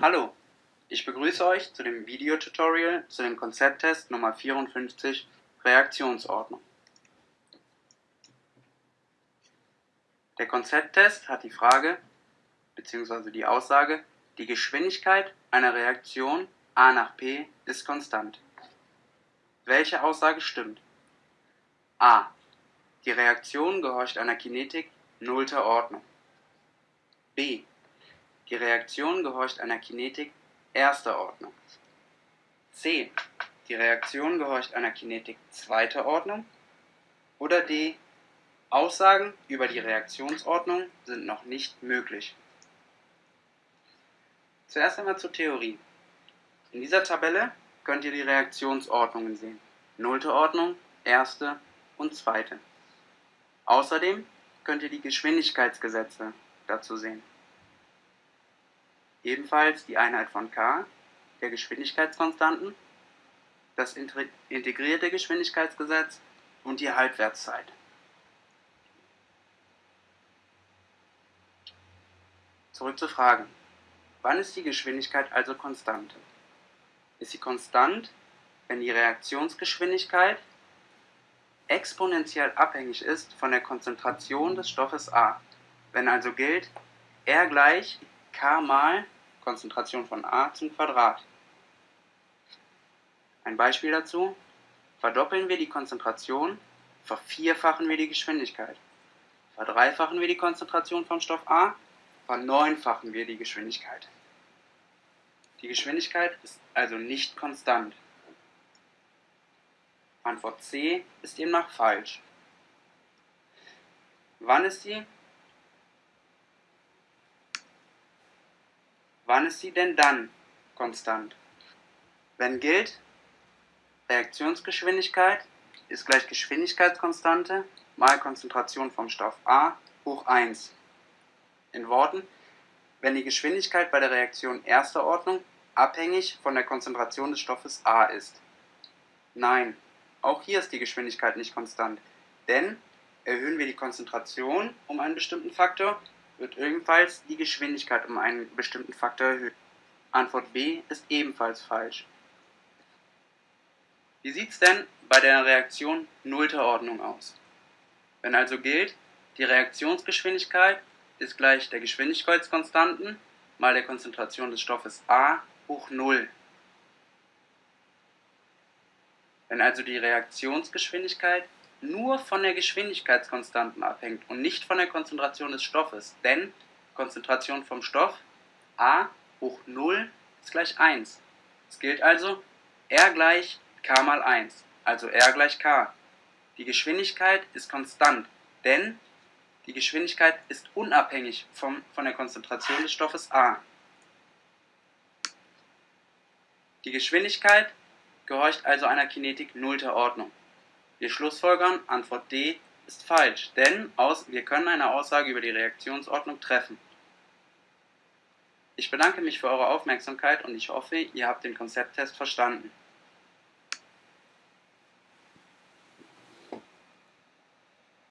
Hallo, ich begrüße euch zu dem Videotutorial zu dem Konzepttest Nummer 54 Reaktionsordnung. Der Konzepttest hat die Frage bzw. die Aussage, die Geschwindigkeit einer Reaktion A nach P ist konstant. Welche Aussage stimmt? A. Die Reaktion gehorcht einer Kinetik nullter Ordnung. B. Die Reaktion gehorcht einer Kinetik erster Ordnung. C. Die Reaktion gehorcht einer Kinetik zweiter Ordnung. Oder D. Aussagen über die Reaktionsordnung sind noch nicht möglich. Zuerst einmal zur Theorie. In dieser Tabelle könnt ihr die Reaktionsordnungen sehen. Nullte Ordnung, erste und zweite. Außerdem könnt ihr die Geschwindigkeitsgesetze dazu sehen ebenfalls die Einheit von k, der Geschwindigkeitskonstanten, das integrierte Geschwindigkeitsgesetz und die Halbwertszeit. Zurück zur Frage. Wann ist die Geschwindigkeit also konstant? Ist sie konstant, wenn die Reaktionsgeschwindigkeit exponentiell abhängig ist von der Konzentration des Stoffes A. Wenn also gilt, R gleich k mal Konzentration von a zum Quadrat. Ein Beispiel dazu. Verdoppeln wir die Konzentration, vervierfachen wir die Geschwindigkeit. Verdreifachen wir die Konzentration vom Stoff A, verneunfachen wir die Geschwindigkeit. Die Geschwindigkeit ist also nicht konstant. Antwort C ist demnach falsch. Wann ist sie Wann ist sie denn dann konstant? Wenn gilt, Reaktionsgeschwindigkeit ist gleich Geschwindigkeitskonstante mal Konzentration vom Stoff A hoch 1. In Worten, wenn die Geschwindigkeit bei der Reaktion erster Ordnung abhängig von der Konzentration des Stoffes A ist. Nein, auch hier ist die Geschwindigkeit nicht konstant, denn erhöhen wir die Konzentration um einen bestimmten Faktor, wird ebenfalls die Geschwindigkeit um einen bestimmten Faktor erhöht. Antwort B ist ebenfalls falsch. Wie sieht es denn bei der Reaktion nullter Ordnung aus? Wenn also gilt, die Reaktionsgeschwindigkeit ist gleich der Geschwindigkeitskonstanten mal der Konzentration des Stoffes A hoch 0. Wenn also die Reaktionsgeschwindigkeit nur von der Geschwindigkeitskonstanten abhängt und nicht von der Konzentration des Stoffes, denn Konzentration vom Stoff a hoch 0 ist gleich 1. Es gilt also R gleich k mal 1, also R gleich k. Die Geschwindigkeit ist konstant, denn die Geschwindigkeit ist unabhängig vom, von der Konzentration des Stoffes a. Die Geschwindigkeit gehorcht also einer Kinetik nullter Ordnung. Wir schlussfolgern, Antwort D ist falsch, denn aus, wir können eine Aussage über die Reaktionsordnung treffen. Ich bedanke mich für eure Aufmerksamkeit und ich hoffe, ihr habt den Konzepttest verstanden.